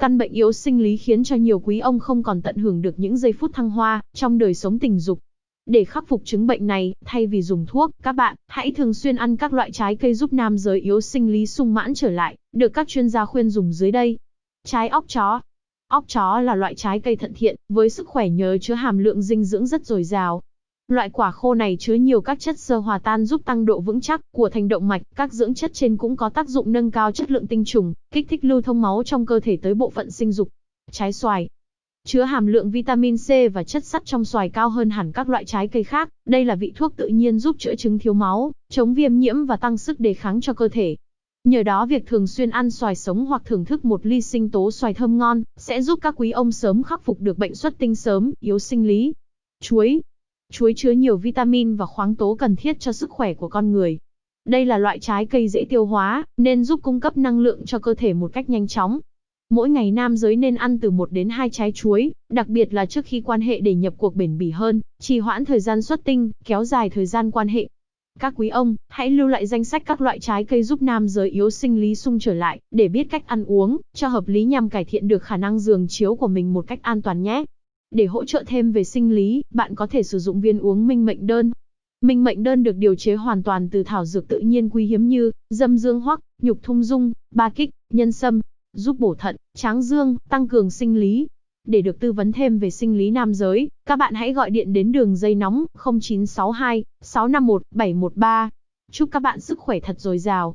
Căn bệnh yếu sinh lý khiến cho nhiều quý ông không còn tận hưởng được những giây phút thăng hoa trong đời sống tình dục. Để khắc phục chứng bệnh này, thay vì dùng thuốc, các bạn hãy thường xuyên ăn các loại trái cây giúp nam giới yếu sinh lý sung mãn trở lại, được các chuyên gia khuyên dùng dưới đây. Trái óc chó. Óc chó là loại trái cây thận thiện, với sức khỏe nhờ chứa hàm lượng dinh dưỡng rất dồi dào. Loại quả khô này chứa nhiều các chất xơ hòa tan giúp tăng độ vững chắc của thành động mạch, các dưỡng chất trên cũng có tác dụng nâng cao chất lượng tinh trùng, kích thích lưu thông máu trong cơ thể tới bộ phận sinh dục. Trái xoài, chứa hàm lượng vitamin C và chất sắt trong xoài cao hơn hẳn các loại trái cây khác. Đây là vị thuốc tự nhiên giúp chữa chứng thiếu máu, chống viêm nhiễm và tăng sức đề kháng cho cơ thể. Nhờ đó việc thường xuyên ăn xoài sống hoặc thưởng thức một ly sinh tố xoài thơm ngon sẽ giúp các quý ông sớm khắc phục được bệnh xuất tinh sớm, yếu sinh lý. Chuối, Chuối chứa nhiều vitamin và khoáng tố cần thiết cho sức khỏe của con người. Đây là loại trái cây dễ tiêu hóa, nên giúp cung cấp năng lượng cho cơ thể một cách nhanh chóng. Mỗi ngày nam giới nên ăn từ 1 đến 2 trái chuối, đặc biệt là trước khi quan hệ để nhập cuộc bền bỉ hơn, trì hoãn thời gian xuất tinh, kéo dài thời gian quan hệ. Các quý ông, hãy lưu lại danh sách các loại trái cây giúp nam giới yếu sinh lý sung trở lại, để biết cách ăn uống, cho hợp lý nhằm cải thiện được khả năng giường chiếu của mình một cách an toàn nhé. Để hỗ trợ thêm về sinh lý, bạn có thể sử dụng viên uống minh mệnh đơn. Minh mệnh đơn được điều chế hoàn toàn từ thảo dược tự nhiên quý hiếm như dâm dương hoắc, nhục thung dung, ba kích, nhân sâm, giúp bổ thận, tráng dương, tăng cường sinh lý. Để được tư vấn thêm về sinh lý nam giới, các bạn hãy gọi điện đến đường dây nóng 0962 651 713. Chúc các bạn sức khỏe thật dồi dào.